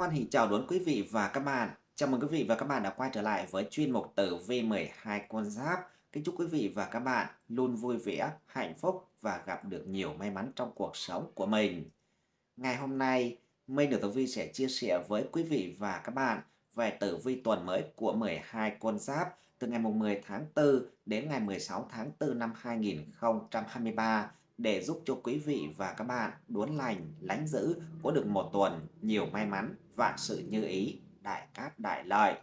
Hoan hỉ chào đón quý vị và các bạn. Chào mừng quý vị và các bạn đã quay trở lại với chuyên mục tử vi 12 con giáp. Kính chúc quý vị và các bạn luôn vui vẻ, hạnh phúc và gặp được nhiều may mắn trong cuộc sống của mình. Ngày hôm nay, Minh được tử vi sẽ chia sẻ với quý vị và các bạn về tử vi tuần mới của 12 con giáp từ ngày 10 tháng 4 đến ngày 16 tháng 4 năm 2023 để giúp cho quý vị và các bạn đốn lành, lánh giữ có được một tuần nhiều may mắn, vạn sự như ý, đại cát đại lợi.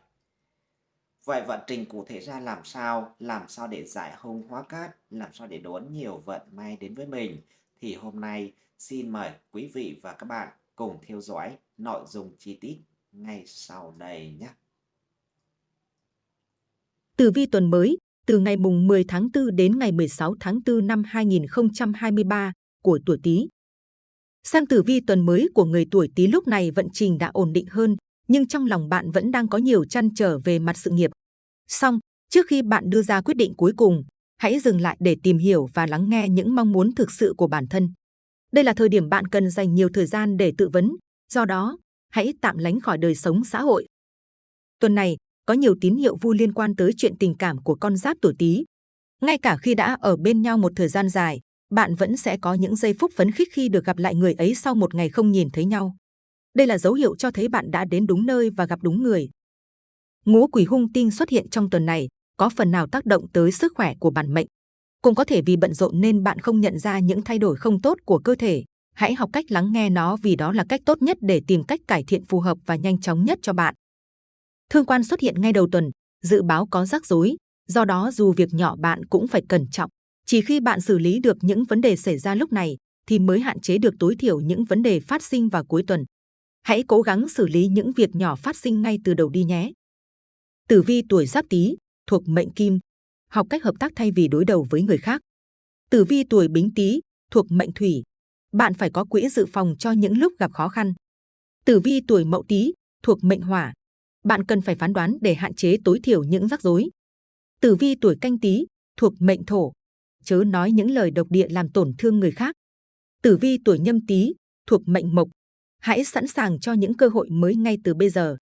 Vậy vận trình cụ thể ra làm sao? Làm sao để giải hung hóa cát? Làm sao để đón nhiều vận may đến với mình? Thì hôm nay xin mời quý vị và các bạn cùng theo dõi nội dung chi tiết ngay sau đây nhé. Tử vi tuần mới từ ngày mùng 10 tháng 4 đến ngày 16 tháng 4 năm 2023 của tuổi Tý. Sang tử vi tuần mới của người tuổi Tý lúc này vận trình đã ổn định hơn, nhưng trong lòng bạn vẫn đang có nhiều chăn trở về mặt sự nghiệp. Song, trước khi bạn đưa ra quyết định cuối cùng, hãy dừng lại để tìm hiểu và lắng nghe những mong muốn thực sự của bản thân. Đây là thời điểm bạn cần dành nhiều thời gian để tự vấn, do đó, hãy tạm lánh khỏi đời sống xã hội. Tuần này, có nhiều tín hiệu vui liên quan tới chuyện tình cảm của con giáp tuổi Tý. Ngay cả khi đã ở bên nhau một thời gian dài, bạn vẫn sẽ có những giây phút phấn khích khi được gặp lại người ấy sau một ngày không nhìn thấy nhau. Đây là dấu hiệu cho thấy bạn đã đến đúng nơi và gặp đúng người. Ngũ quỷ hung tinh xuất hiện trong tuần này có phần nào tác động tới sức khỏe của bản mệnh. Cũng có thể vì bận rộn nên bạn không nhận ra những thay đổi không tốt của cơ thể. Hãy học cách lắng nghe nó vì đó là cách tốt nhất để tìm cách cải thiện phù hợp và nhanh chóng nhất cho bạn. Thương quan xuất hiện ngay đầu tuần, dự báo có rắc rối, do đó dù việc nhỏ bạn cũng phải cẩn trọng. Chỉ khi bạn xử lý được những vấn đề xảy ra lúc này thì mới hạn chế được tối thiểu những vấn đề phát sinh vào cuối tuần. Hãy cố gắng xử lý những việc nhỏ phát sinh ngay từ đầu đi nhé. Tử vi tuổi Giáp Tý thuộc mệnh Kim, học cách hợp tác thay vì đối đầu với người khác. Tử vi tuổi Bính Tý thuộc mệnh Thủy, bạn phải có quỹ dự phòng cho những lúc gặp khó khăn. Tử vi tuổi Mậu Tý thuộc mệnh Hỏa, bạn cần phải phán đoán để hạn chế tối thiểu những rắc rối. Tử vi tuổi canh tý thuộc mệnh thổ, chớ nói những lời độc địa làm tổn thương người khác. Tử vi tuổi nhâm tý thuộc mệnh mộc, hãy sẵn sàng cho những cơ hội mới ngay từ bây giờ.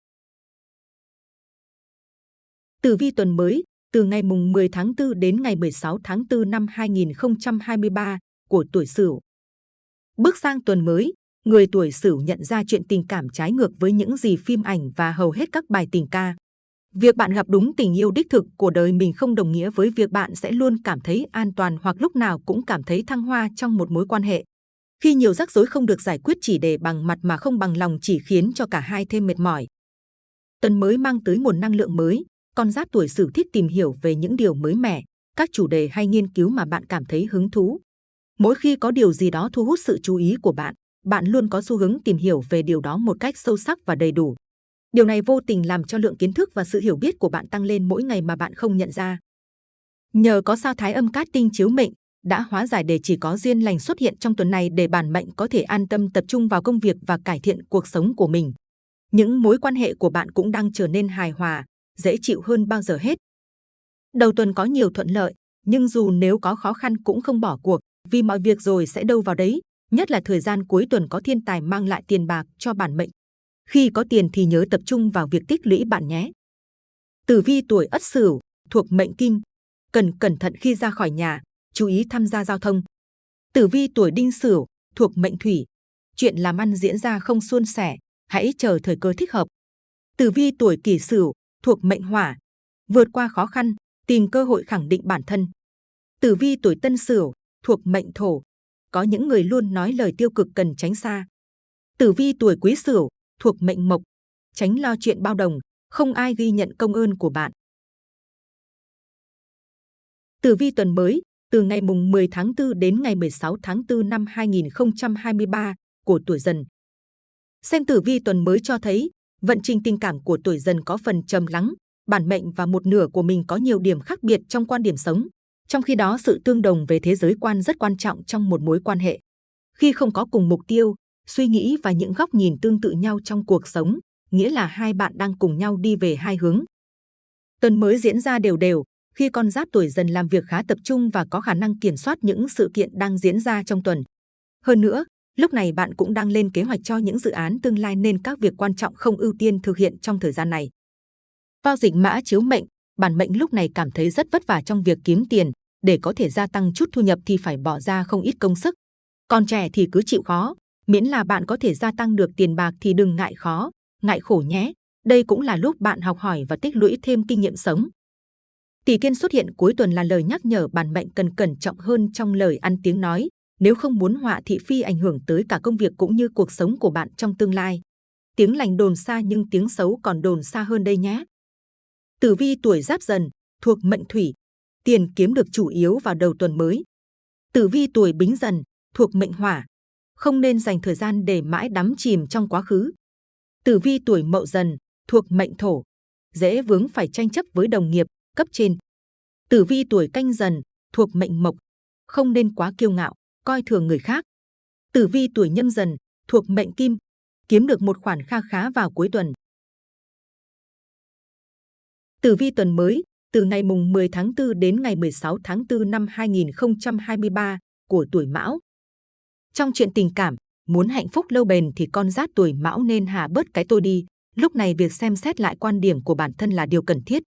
Tử vi tuần mới từ ngày mùng 10 tháng 4 đến ngày 16 tháng 4 năm 2023 của tuổi Sửu. Bước sang tuần mới, người tuổi Sửu nhận ra chuyện tình cảm trái ngược với những gì phim ảnh và hầu hết các bài tình ca. Việc bạn gặp đúng tình yêu đích thực của đời mình không đồng nghĩa với việc bạn sẽ luôn cảm thấy an toàn hoặc lúc nào cũng cảm thấy thăng hoa trong một mối quan hệ. Khi nhiều rắc rối không được giải quyết chỉ để bằng mặt mà không bằng lòng chỉ khiến cho cả hai thêm mệt mỏi. Tuần mới mang tới nguồn năng lượng mới, con giáp tuổi Sửu thích tìm hiểu về những điều mới mẻ, các chủ đề hay nghiên cứu mà bạn cảm thấy hứng thú. Mỗi khi có điều gì đó thu hút sự chú ý của bạn, bạn luôn có xu hướng tìm hiểu về điều đó một cách sâu sắc và đầy đủ. Điều này vô tình làm cho lượng kiến thức và sự hiểu biết của bạn tăng lên mỗi ngày mà bạn không nhận ra. Nhờ có sao thái âm cát tinh chiếu mệnh, đã hóa giải để chỉ có duyên lành xuất hiện trong tuần này để bản mệnh có thể an tâm tập trung vào công việc và cải thiện cuộc sống của mình. Những mối quan hệ của bạn cũng đang trở nên hài hòa, dễ chịu hơn bao giờ hết. Đầu tuần có nhiều thuận lợi, nhưng dù nếu có khó khăn cũng không bỏ cuộc, vì mọi việc rồi sẽ đâu vào đấy, nhất là thời gian cuối tuần có thiên tài mang lại tiền bạc cho bản mệnh. Khi có tiền thì nhớ tập trung vào việc tích lũy bạn nhé. Tử vi tuổi Ất Sửu thuộc mệnh Kim, cần cẩn thận khi ra khỏi nhà, chú ý tham gia giao thông. Tử vi tuổi Đinh Sửu thuộc mệnh Thủy, chuyện làm ăn diễn ra không suôn sẻ, hãy chờ thời cơ thích hợp. Tử vi tuổi Kỷ Sửu thuộc mệnh Hỏa, vượt qua khó khăn, tìm cơ hội khẳng định bản thân. Tử vi tuổi Tân Sửu thuộc mệnh Thổ, có những người luôn nói lời tiêu cực cần tránh xa. Tử vi tuổi Quý Sửu thuộc mệnh Mộc, tránh lo chuyện bao đồng, không ai ghi nhận công ơn của bạn. Tử vi tuần mới từ ngày mùng 10 tháng 4 đến ngày 16 tháng 4 năm 2023 của tuổi Dần. Xem tử vi tuần mới cho thấy vận trình tình cảm của tuổi Dần có phần trầm lắng, bản mệnh và một nửa của mình có nhiều điểm khác biệt trong quan điểm sống. Trong khi đó, sự tương đồng về thế giới quan rất quan trọng trong một mối quan hệ. Khi không có cùng mục tiêu, suy nghĩ và những góc nhìn tương tự nhau trong cuộc sống, nghĩa là hai bạn đang cùng nhau đi về hai hướng. Tuần mới diễn ra đều đều, khi con giáp tuổi dần làm việc khá tập trung và có khả năng kiểm soát những sự kiện đang diễn ra trong tuần. Hơn nữa, Lúc này bạn cũng đang lên kế hoạch cho những dự án tương lai nên các việc quan trọng không ưu tiên thực hiện trong thời gian này. Vào dịch mã chiếu mệnh, bản mệnh lúc này cảm thấy rất vất vả trong việc kiếm tiền, để có thể gia tăng chút thu nhập thì phải bỏ ra không ít công sức. Còn trẻ thì cứ chịu khó, miễn là bạn có thể gia tăng được tiền bạc thì đừng ngại khó, ngại khổ nhé. Đây cũng là lúc bạn học hỏi và tích lũy thêm kinh nghiệm sống. Tỷ kiên xuất hiện cuối tuần là lời nhắc nhở bản mệnh cần cẩn trọng hơn trong lời ăn tiếng nói, nếu không muốn họa thị phi ảnh hưởng tới cả công việc cũng như cuộc sống của bạn trong tương lai. Tiếng lành đồn xa nhưng tiếng xấu còn đồn xa hơn đây nhé. Tử vi tuổi giáp dần, thuộc mệnh thủy, tiền kiếm được chủ yếu vào đầu tuần mới. Tử vi tuổi bính dần, thuộc mệnh hỏa, không nên dành thời gian để mãi đắm chìm trong quá khứ. Tử vi tuổi mậu dần, thuộc mệnh thổ, dễ vướng phải tranh chấp với đồng nghiệp, cấp trên. Tử vi tuổi canh dần, thuộc mệnh mộc, không nên quá kiêu ngạo, coi thường người khác. Tử vi tuổi nhâm dần, thuộc mệnh kim, kiếm được một khoản kha khá vào cuối tuần. Tử vi tuần mới, từ ngày mùng 10 tháng 4 đến ngày 16 tháng 4 năm 2023 của tuổi Mão. Trong chuyện tình cảm, muốn hạnh phúc lâu bền thì con giáp tuổi Mão nên hạ bớt cái tôi đi. Lúc này việc xem xét lại quan điểm của bản thân là điều cần thiết.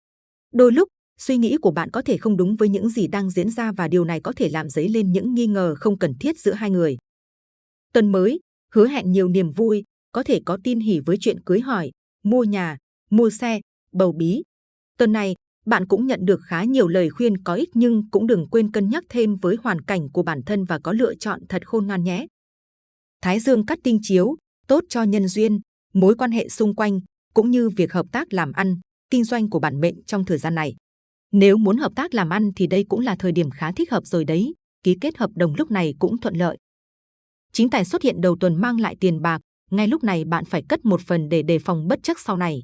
Đôi lúc, suy nghĩ của bạn có thể không đúng với những gì đang diễn ra và điều này có thể làm dấy lên những nghi ngờ không cần thiết giữa hai người. Tuần mới, hứa hẹn nhiều niềm vui, có thể có tin hỉ với chuyện cưới hỏi, mua nhà, mua xe, bầu bí. Tuần này, bạn cũng nhận được khá nhiều lời khuyên có ích nhưng cũng đừng quên cân nhắc thêm với hoàn cảnh của bản thân và có lựa chọn thật khôn ngoan nhé. Thái Dương cắt tinh chiếu, tốt cho nhân duyên, mối quan hệ xung quanh, cũng như việc hợp tác làm ăn, kinh doanh của bản mệnh trong thời gian này. Nếu muốn hợp tác làm ăn thì đây cũng là thời điểm khá thích hợp rồi đấy, ký kết hợp đồng lúc này cũng thuận lợi. Chính tài xuất hiện đầu tuần mang lại tiền bạc, ngay lúc này bạn phải cất một phần để đề phòng bất chắc sau này.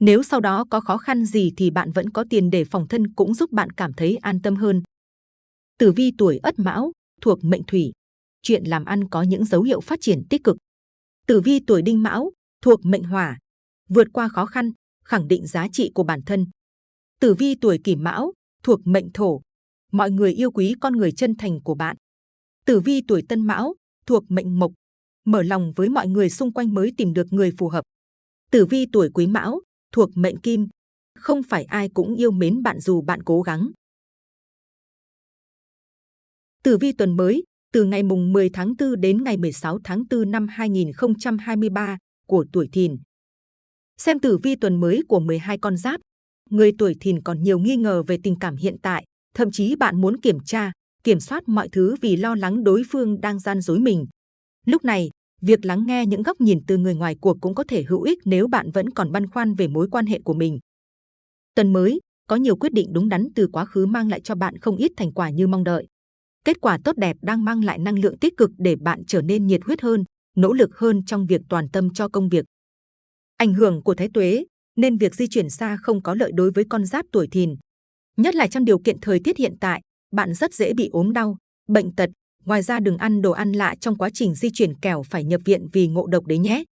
Nếu sau đó có khó khăn gì thì bạn vẫn có tiền để phòng thân cũng giúp bạn cảm thấy an tâm hơn. Tử vi tuổi Ất Mão thuộc mệnh Thủy, chuyện làm ăn có những dấu hiệu phát triển tích cực. Tử vi tuổi Đinh Mão thuộc mệnh Hỏa, vượt qua khó khăn, khẳng định giá trị của bản thân. Tử vi tuổi Kỷ Mão thuộc mệnh Thổ, mọi người yêu quý con người chân thành của bạn. Tử vi tuổi Tân Mão thuộc mệnh Mộc, mở lòng với mọi người xung quanh mới tìm được người phù hợp. Tử vi tuổi Quý Mão thuộc mệnh Kim, không phải ai cũng yêu mến bạn dù bạn cố gắng. Tử vi tuần mới, từ ngày mùng 10 tháng 4 đến ngày 16 tháng 4 năm 2023 của tuổi Thìn. Xem tử vi tuần mới của 12 con giáp, người tuổi Thìn còn nhiều nghi ngờ về tình cảm hiện tại, thậm chí bạn muốn kiểm tra, kiểm soát mọi thứ vì lo lắng đối phương đang gian dối mình. Lúc này, việc lắng nghe những góc nhìn từ người ngoài cuộc cũng có thể hữu ích nếu bạn vẫn còn băn khoăn về mối quan hệ của mình. Tuần mới, có nhiều quyết định đúng đắn từ quá khứ mang lại cho bạn không ít thành quả như mong đợi. Kết quả tốt đẹp đang mang lại năng lượng tích cực để bạn trở nên nhiệt huyết hơn, nỗ lực hơn trong việc toàn tâm cho công việc. Ảnh hưởng của Thái Tuế nên việc di chuyển xa không có lợi đối với con giáp tuổi thìn. Nhất là trong điều kiện thời tiết hiện tại, bạn rất dễ bị ốm đau, bệnh tật. Ngoài ra đừng ăn đồ ăn lạ trong quá trình di chuyển kẻo phải nhập viện vì ngộ độc đấy nhé.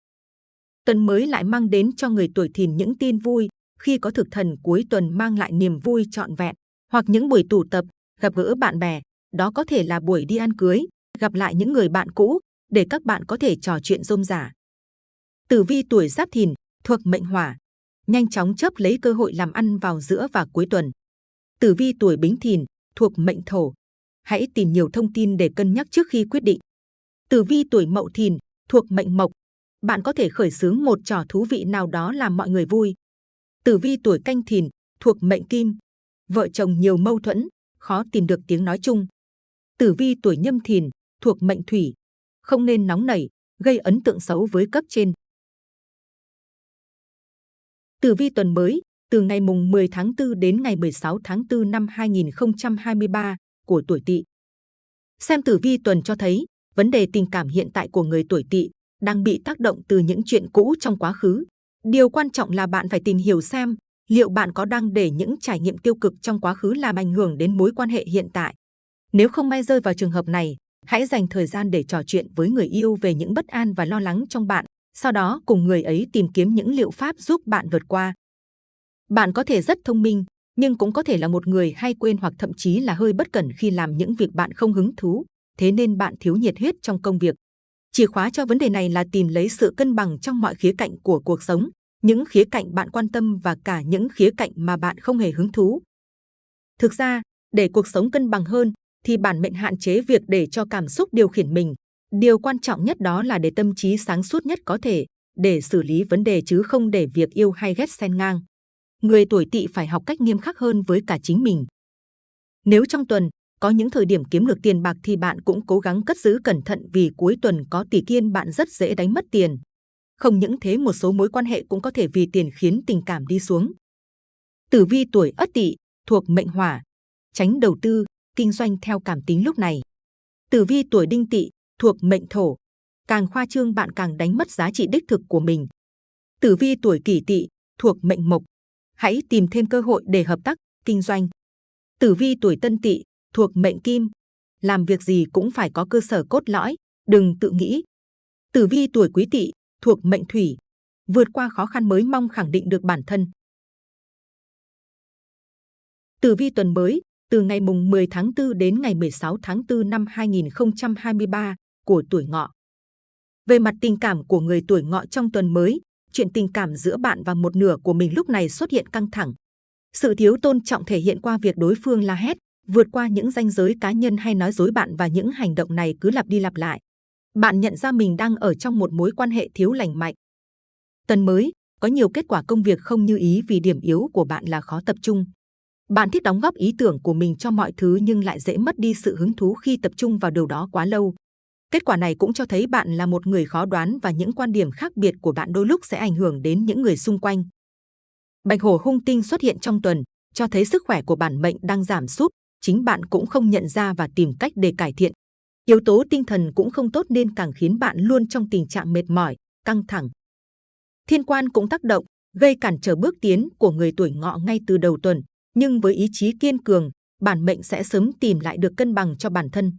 Tuần mới lại mang đến cho người tuổi thìn những tin vui khi có thực thần cuối tuần mang lại niềm vui trọn vẹn hoặc những buổi tụ tập, gặp gỡ bạn bè. Đó có thể là buổi đi ăn cưới, gặp lại những người bạn cũ để các bạn có thể trò chuyện rôm rả. Tử vi tuổi giáp thìn thuộc mệnh hỏa, nhanh chóng chấp lấy cơ hội làm ăn vào giữa và cuối tuần. Tử vi tuổi bính thìn thuộc mệnh thổ, hãy tìm nhiều thông tin để cân nhắc trước khi quyết định. Tử vi tuổi mậu thìn thuộc mệnh mộc, bạn có thể khởi xướng một trò thú vị nào đó làm mọi người vui. Tử vi tuổi canh thìn thuộc mệnh kim, vợ chồng nhiều mâu thuẫn, khó tìm được tiếng nói chung. Tử vi tuổi nhâm thìn thuộc mệnh thủy, không nên nóng nảy, gây ấn tượng xấu với cấp trên. Tử vi tuần mới, từ ngày mùng 10 tháng 4 đến ngày 16 tháng 4 năm 2023 của tuổi Tỵ. Xem tử vi tuần cho thấy, vấn đề tình cảm hiện tại của người tuổi Tỵ đang bị tác động từ những chuyện cũ trong quá khứ. Điều quan trọng là bạn phải tìm hiểu xem liệu bạn có đang để những trải nghiệm tiêu cực trong quá khứ làm ảnh hưởng đến mối quan hệ hiện tại. Nếu không may rơi vào trường hợp này, hãy dành thời gian để trò chuyện với người yêu về những bất an và lo lắng trong bạn sau đó cùng người ấy tìm kiếm những liệu pháp giúp bạn vượt qua. Bạn có thể rất thông minh, nhưng cũng có thể là một người hay quên hoặc thậm chí là hơi bất cẩn khi làm những việc bạn không hứng thú, thế nên bạn thiếu nhiệt huyết trong công việc. Chìa khóa cho vấn đề này là tìm lấy sự cân bằng trong mọi khía cạnh của cuộc sống, những khía cạnh bạn quan tâm và cả những khía cạnh mà bạn không hề hứng thú. Thực ra, để cuộc sống cân bằng hơn, thì bản mệnh hạn chế việc để cho cảm xúc điều khiển mình. Điều quan trọng nhất đó là để tâm trí sáng suốt nhất có thể, để xử lý vấn đề chứ không để việc yêu hay ghét xen ngang. Người tuổi tỵ phải học cách nghiêm khắc hơn với cả chính mình. Nếu trong tuần có những thời điểm kiếm được tiền bạc thì bạn cũng cố gắng cất giữ cẩn thận vì cuối tuần có tỷ kiên bạn rất dễ đánh mất tiền. Không những thế một số mối quan hệ cũng có thể vì tiền khiến tình cảm đi xuống. Tử vi tuổi Ất Tỵ thuộc mệnh Hỏa, tránh đầu tư, kinh doanh theo cảm tính lúc này. Tử vi tuổi Đinh Tỵ thuộc mệnh Thổ, càng khoa trương bạn càng đánh mất giá trị đích thực của mình. Tử vi tuổi Kỷ Tỵ thuộc mệnh Mộc, hãy tìm thêm cơ hội để hợp tác, kinh doanh. Tử vi tuổi Tân Tỵ thuộc mệnh Kim, làm việc gì cũng phải có cơ sở cốt lõi, đừng tự nghĩ. Tử vi tuổi Quý Tỵ thuộc mệnh Thủy, vượt qua khó khăn mới mong khẳng định được bản thân. Tử vi tuần mới từ ngày mùng 10 tháng 4 đến ngày 16 tháng 4 năm 2023 của tuổi ngọ. Về mặt tình cảm của người tuổi ngọ trong tuần mới, chuyện tình cảm giữa bạn và một nửa của mình lúc này xuất hiện căng thẳng. Sự thiếu tôn trọng thể hiện qua việc đối phương la hét, vượt qua những ranh giới cá nhân hay nói dối bạn và những hành động này cứ lặp đi lặp lại. Bạn nhận ra mình đang ở trong một mối quan hệ thiếu lành mạnh. Tuần mới, có nhiều kết quả công việc không như ý vì điểm yếu của bạn là khó tập trung. Bạn thích đóng góp ý tưởng của mình cho mọi thứ nhưng lại dễ mất đi sự hứng thú khi tập trung vào điều đó quá lâu. Kết quả này cũng cho thấy bạn là một người khó đoán và những quan điểm khác biệt của bạn đôi lúc sẽ ảnh hưởng đến những người xung quanh. Bạch hổ hung tinh xuất hiện trong tuần, cho thấy sức khỏe của bản mệnh đang giảm sút, chính bạn cũng không nhận ra và tìm cách để cải thiện. Yếu tố tinh thần cũng không tốt nên càng khiến bạn luôn trong tình trạng mệt mỏi, căng thẳng. Thiên quan cũng tác động, gây cản trở bước tiến của người tuổi ngọ ngay từ đầu tuần, nhưng với ý chí kiên cường, bản mệnh sẽ sớm tìm lại được cân bằng cho bản thân.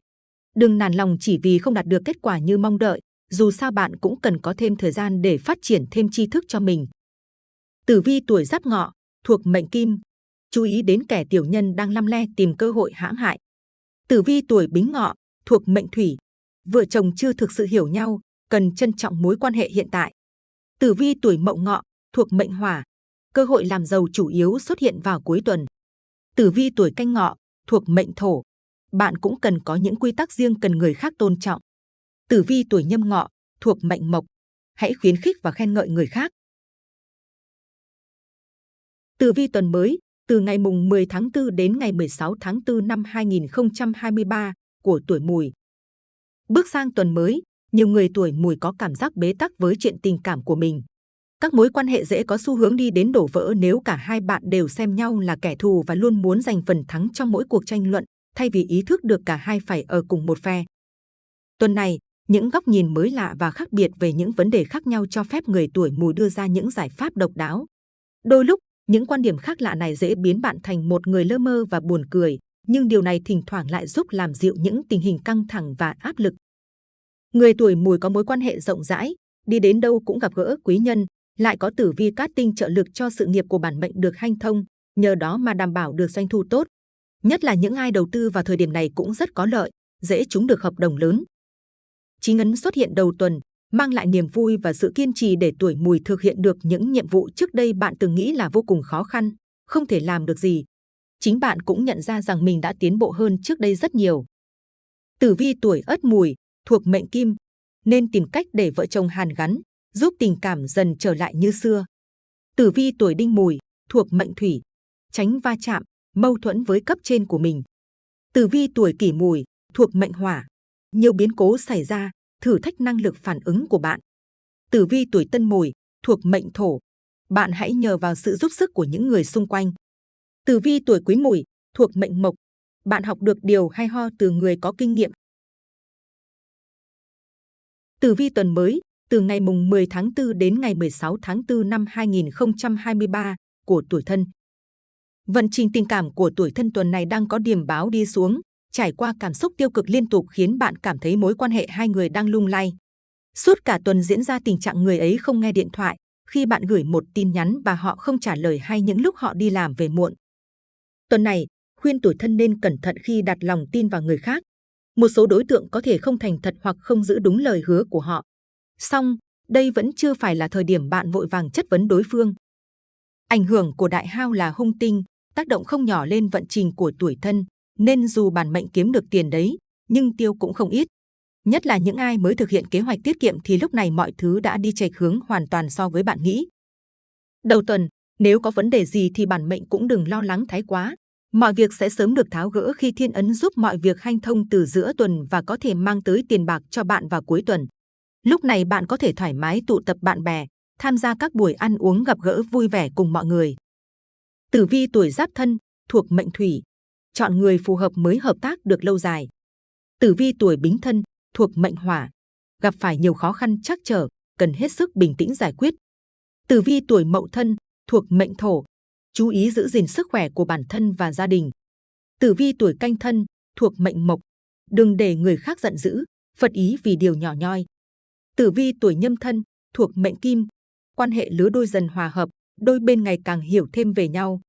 Đừng nản lòng chỉ vì không đạt được kết quả như mong đợi, dù sao bạn cũng cần có thêm thời gian để phát triển thêm tri thức cho mình. Tử vi tuổi giáp ngọ, thuộc mệnh kim, chú ý đến kẻ tiểu nhân đang lăm le tìm cơ hội hãm hại. Tử vi tuổi bính ngọ, thuộc mệnh thủy, vợ chồng chưa thực sự hiểu nhau, cần trân trọng mối quan hệ hiện tại. Tử vi tuổi mậu ngọ, thuộc mệnh hỏa, cơ hội làm giàu chủ yếu xuất hiện vào cuối tuần. Tử vi tuổi canh ngọ, thuộc mệnh thổ, bạn cũng cần có những quy tắc riêng cần người khác tôn trọng. Tử vi tuổi nhâm ngọ, thuộc mệnh mộc, hãy khuyến khích và khen ngợi người khác. Tử vi tuần mới, từ ngày mùng 10 tháng 4 đến ngày 16 tháng 4 năm 2023 của tuổi mùi. Bước sang tuần mới, nhiều người tuổi mùi có cảm giác bế tắc với chuyện tình cảm của mình. Các mối quan hệ dễ có xu hướng đi đến đổ vỡ nếu cả hai bạn đều xem nhau là kẻ thù và luôn muốn giành phần thắng trong mỗi cuộc tranh luận, thay vì ý thức được cả hai phải ở cùng một phe. Tuần này, những góc nhìn mới lạ và khác biệt về những vấn đề khác nhau cho phép người tuổi mùi đưa ra những giải pháp độc đáo. Đôi lúc, những quan điểm khác lạ này dễ biến bạn thành một người lơ mơ và buồn cười, nhưng điều này thỉnh thoảng lại giúp làm dịu những tình hình căng thẳng và áp lực. Người tuổi mùi có mối quan hệ rộng rãi, đi đến đâu cũng gặp gỡ quý nhân, lại có tử vi cát tinh trợ lực cho sự nghiệp của bản mệnh được hanh thông, nhờ đó mà đảm bảo được doanh thu tốt. Nhất là những ai đầu tư vào thời điểm này cũng rất có lợi, dễ trúng được hợp đồng lớn. Chí ngấn xuất hiện đầu tuần, mang lại niềm vui và sự kiên trì để tuổi mùi thực hiện được những nhiệm vụ trước đây bạn từng nghĩ là vô cùng khó khăn, không thể làm được gì. Chính bạn cũng nhận ra rằng mình đã tiến bộ hơn trước đây rất nhiều. Tử vi tuổi ất mùi, thuộc mệnh kim, nên tìm cách để vợ chồng hàn gắn, giúp tình cảm dần trở lại như xưa. Tử vi tuổi đinh mùi, thuộc mệnh thủy, tránh va chạm, mâu thuẫn với cấp trên của mình. Tử vi tuổi kỷ mùi, thuộc mệnh hỏa, nhiều biến cố xảy ra, thử thách năng lực phản ứng của bạn. Tử vi tuổi tân mùi, thuộc mệnh thổ, bạn hãy nhờ vào sự giúp sức của những người xung quanh. Tử vi tuổi quý mùi, thuộc mệnh mộc, bạn học được điều hay ho từ người có kinh nghiệm. Tử vi tuần mới, từ ngày mùng 10 tháng 4 đến ngày 16 tháng 4 năm 2023 của tuổi thân. Vận trình tình cảm của tuổi thân tuần này đang có điểm báo đi xuống, trải qua cảm xúc tiêu cực liên tục khiến bạn cảm thấy mối quan hệ hai người đang lung lay. Suốt cả tuần diễn ra tình trạng người ấy không nghe điện thoại, khi bạn gửi một tin nhắn và họ không trả lời hay những lúc họ đi làm về muộn. Tuần này, khuyên tuổi thân nên cẩn thận khi đặt lòng tin vào người khác. Một số đối tượng có thể không thành thật hoặc không giữ đúng lời hứa của họ. Song, đây vẫn chưa phải là thời điểm bạn vội vàng chất vấn đối phương. Ảnh hưởng của đại hao là hung tinh, tác động không nhỏ lên vận trình của tuổi thân, nên dù bản mệnh kiếm được tiền đấy, nhưng tiêu cũng không ít. Nhất là những ai mới thực hiện kế hoạch tiết kiệm thì lúc này mọi thứ đã đi chệch hướng hoàn toàn so với bạn nghĩ. Đầu tuần, nếu có vấn đề gì thì bản mệnh cũng đừng lo lắng thái quá. Mọi việc sẽ sớm được tháo gỡ khi thiên ấn giúp mọi việc hanh thông từ giữa tuần và có thể mang tới tiền bạc cho bạn vào cuối tuần. Lúc này bạn có thể thoải mái tụ tập bạn bè, tham gia các buổi ăn uống gặp gỡ vui vẻ cùng mọi người. Tử vi tuổi giáp thân, thuộc mệnh thủy. Chọn người phù hợp mới hợp tác được lâu dài. Tử vi tuổi bính thân, thuộc mệnh hỏa. Gặp phải nhiều khó khăn chắc trở, cần hết sức bình tĩnh giải quyết. Tử vi tuổi mậu thân, thuộc mệnh thổ. Chú ý giữ gìn sức khỏe của bản thân và gia đình. Tử vi tuổi canh thân, thuộc mệnh mộc. Đừng để người khác giận dữ, phật ý vì điều nhỏ nhoi. Tử vi tuổi nhâm thân, thuộc mệnh kim. Quan hệ lứa đôi dần hòa hợp, đôi bên ngày càng hiểu thêm về nhau.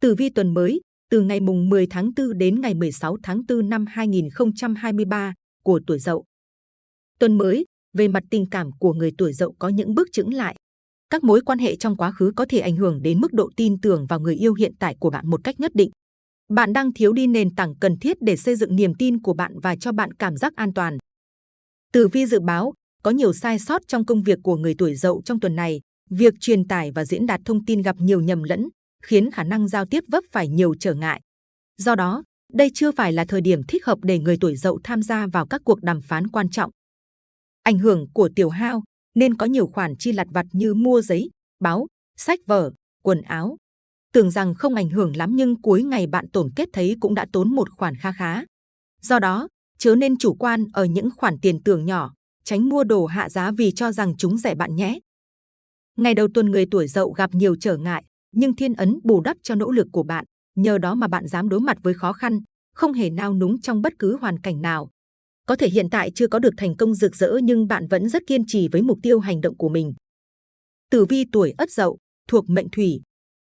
Tử vi tuần mới, từ ngày mùng 10 tháng 4 đến ngày 16 tháng 4 năm 2023 của tuổi Dậu. Tuần mới, về mặt tình cảm của người tuổi Dậu có những bước chững lại. Các mối quan hệ trong quá khứ có thể ảnh hưởng đến mức độ tin tưởng vào người yêu hiện tại của bạn một cách nhất định. Bạn đang thiếu đi nền tảng cần thiết để xây dựng niềm tin của bạn và cho bạn cảm giác an toàn. Tử vi dự báo, có nhiều sai sót trong công việc của người tuổi Dậu trong tuần này. Việc truyền tải và diễn đạt thông tin gặp nhiều nhầm lẫn, khiến khả năng giao tiếp vấp phải nhiều trở ngại. Do đó, đây chưa phải là thời điểm thích hợp để người tuổi Dậu tham gia vào các cuộc đàm phán quan trọng. Ảnh hưởng của tiểu hao nên có nhiều khoản chi lặt vặt như mua giấy, báo, sách vở, quần áo. Tưởng rằng không ảnh hưởng lắm nhưng cuối ngày bạn tổn kết thấy cũng đã tốn một khoản kha khá. Do đó, chớ nên chủ quan ở những khoản tiền tưởng nhỏ, tránh mua đồ hạ giá vì cho rằng chúng rẻ bạn nhé. Ngày đầu tuần người tuổi dậu gặp nhiều trở ngại, nhưng thiên ấn bù đắp cho nỗ lực của bạn. Nhờ đó mà bạn dám đối mặt với khó khăn, không hề nao núng trong bất cứ hoàn cảnh nào. Có thể hiện tại chưa có được thành công rực rỡ nhưng bạn vẫn rất kiên trì với mục tiêu hành động của mình. Tử vi tuổi Ất Dậu thuộc mệnh Thủy,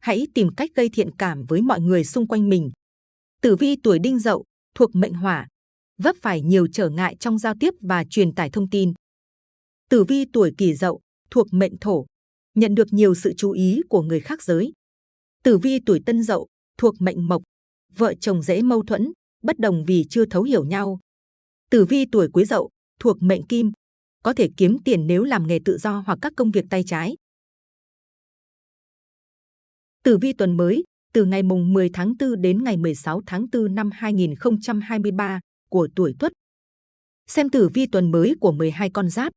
hãy tìm cách gây thiện cảm với mọi người xung quanh mình. Tử vi tuổi Đinh Dậu thuộc mệnh Hỏa, vấp phải nhiều trở ngại trong giao tiếp và truyền tải thông tin. Tử vi tuổi Kỷ Dậu thuộc mệnh Thổ, nhận được nhiều sự chú ý của người khác giới. Tử vi tuổi Tân Dậu thuộc mệnh Mộc, vợ chồng dễ mâu thuẫn, bất đồng vì chưa thấu hiểu nhau. Tử vi tuổi Quý Dậu thuộc mệnh Kim, có thể kiếm tiền nếu làm nghề tự do hoặc các công việc tay trái. Tử vi tuần mới từ ngày mùng 10 tháng 4 đến ngày 16 tháng 4 năm 2023 của tuổi Tuất. Xem tử vi tuần mới của 12 con giáp.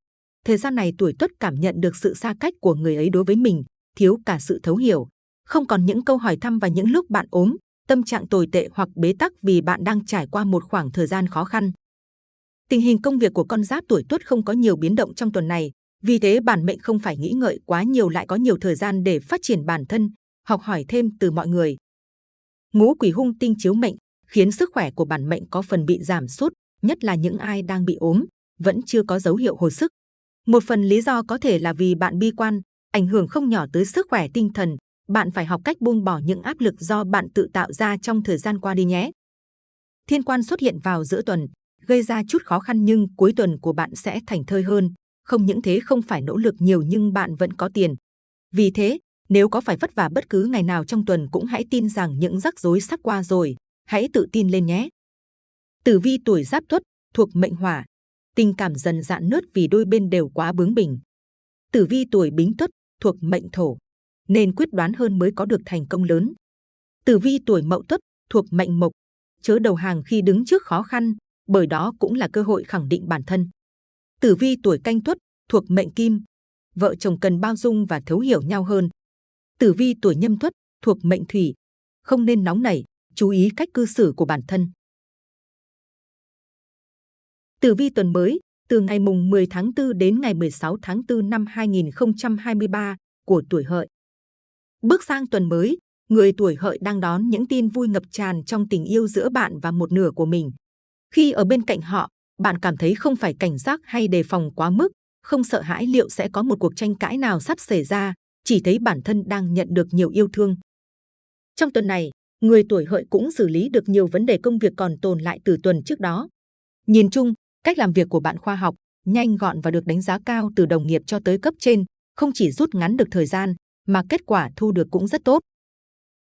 Thời gian này tuổi Tuất cảm nhận được sự xa cách của người ấy đối với mình, thiếu cả sự thấu hiểu, không còn những câu hỏi thăm và những lúc bạn ốm, tâm trạng tồi tệ hoặc bế tắc vì bạn đang trải qua một khoảng thời gian khó khăn. Tình hình công việc của con giáp tuổi Tuất không có nhiều biến động trong tuần này, vì thế bản mệnh không phải nghĩ ngợi quá nhiều lại có nhiều thời gian để phát triển bản thân, học hỏi thêm từ mọi người. Ngũ quỷ hung tinh chiếu mệnh khiến sức khỏe của bản mệnh có phần bị giảm sút, nhất là những ai đang bị ốm, vẫn chưa có dấu hiệu hồi sức. Một phần lý do có thể là vì bạn bi quan, ảnh hưởng không nhỏ tới sức khỏe tinh thần. Bạn phải học cách buông bỏ những áp lực do bạn tự tạo ra trong thời gian qua đi nhé. Thiên quan xuất hiện vào giữa tuần, gây ra chút khó khăn nhưng cuối tuần của bạn sẽ thành thơi hơn. Không những thế không phải nỗ lực nhiều nhưng bạn vẫn có tiền. Vì thế, nếu có phải vất vả bất cứ ngày nào trong tuần cũng hãy tin rằng những rắc rối sắp qua rồi. Hãy tự tin lên nhé. Tử vi tuổi giáp tuất thuộc mệnh hỏa, tình cảm dần dạn nứt vì đôi bên đều quá bướng bỉnh. Tử vi tuổi bính tuất thuộc mệnh thổ, nên quyết đoán hơn mới có được thành công lớn. Tử vi tuổi mậu tuất thuộc mệnh mộc, chớ đầu hàng khi đứng trước khó khăn, bởi đó cũng là cơ hội khẳng định bản thân. Tử vi tuổi canh tuất thuộc mệnh kim, vợ chồng cần bao dung và thấu hiểu nhau hơn. Tử vi tuổi nhâm tuất thuộc mệnh thủy, không nên nóng nảy, chú ý cách cư xử của bản thân. Tử vi tuần mới, từ ngày mùng 10 tháng 4 đến ngày 16 tháng 4 năm 2023 của tuổi hợi. Bước sang tuần mới, người tuổi hợi đang đón những tin vui ngập tràn trong tình yêu giữa bạn và một nửa của mình. Khi ở bên cạnh họ, bạn cảm thấy không phải cảnh giác hay đề phòng quá mức, không sợ hãi liệu sẽ có một cuộc tranh cãi nào sắp xảy ra, chỉ thấy bản thân đang nhận được nhiều yêu thương. Trong tuần này, người tuổi hợi cũng xử lý được nhiều vấn đề công việc còn tồn lại từ tuần trước đó. Nhìn chung, cách làm việc của bạn khoa học, nhanh gọn và được đánh giá cao từ đồng nghiệp cho tới cấp trên, không chỉ rút ngắn được thời gian, mà kết quả thu được cũng rất tốt.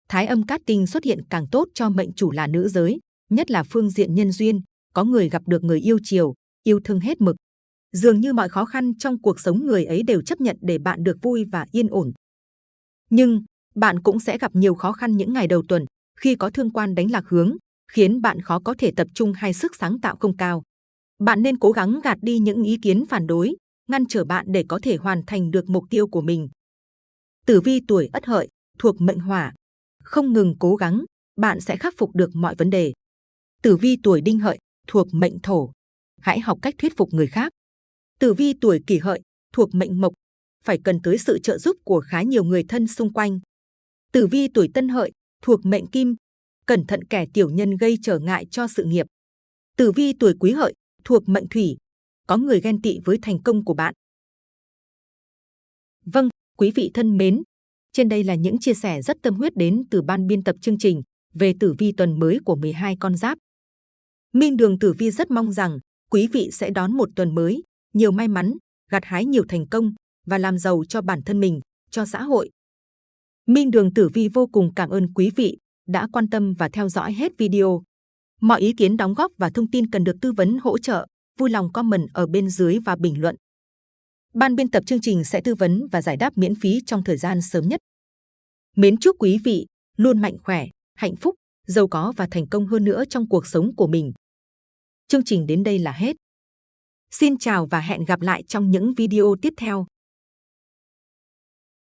Thái âm cát tinh xuất hiện càng tốt cho mệnh chủ là nữ giới, nhất là phương diện nhân duyên, có người gặp được người yêu chiều, yêu thương hết mực. Dường như mọi khó khăn trong cuộc sống người ấy đều chấp nhận để bạn được vui và yên ổn. Nhưng, bạn cũng sẽ gặp nhiều khó khăn những ngày đầu tuần, khi có thương quan đánh lạc hướng, khiến bạn khó có thể tập trung hay sức sáng tạo không cao. Bạn nên cố gắng gạt đi những ý kiến phản đối, ngăn trở bạn để có thể hoàn thành được mục tiêu của mình. Tử vi tuổi Ất Hợi thuộc mệnh Hỏa, không ngừng cố gắng, bạn sẽ khắc phục được mọi vấn đề. Tử vi tuổi Đinh Hợi thuộc mệnh Thổ, hãy học cách thuyết phục người khác. Tử vi tuổi Kỷ Hợi thuộc mệnh Mộc, phải cần tới sự trợ giúp của khá nhiều người thân xung quanh. Tử vi tuổi Tân Hợi thuộc mệnh Kim, cẩn thận kẻ tiểu nhân gây trở ngại cho sự nghiệp. Tử vi tuổi Quý Hợi thuộc mệnh Thủy, có người ghen tị với thành công của bạn. Vâng, quý vị thân mến, trên đây là những chia sẻ rất tâm huyết đến từ ban biên tập chương trình về tử vi tuần mới của 12 con giáp. Minh Đường Tử Vi rất mong rằng quý vị sẽ đón một tuần mới, nhiều may mắn, gặt hái nhiều thành công và làm giàu cho bản thân mình, cho xã hội. Minh Đường Tử Vi vô cùng cảm ơn quý vị đã quan tâm và theo dõi hết video. Mọi ý kiến đóng góp và thông tin cần được tư vấn hỗ trợ, vui lòng comment ở bên dưới và bình luận. Ban biên tập chương trình sẽ tư vấn và giải đáp miễn phí trong thời gian sớm nhất. Mến chúc quý vị luôn mạnh khỏe, hạnh phúc, giàu có và thành công hơn nữa trong cuộc sống của mình. Chương trình đến đây là hết. Xin chào và hẹn gặp lại trong những video tiếp theo.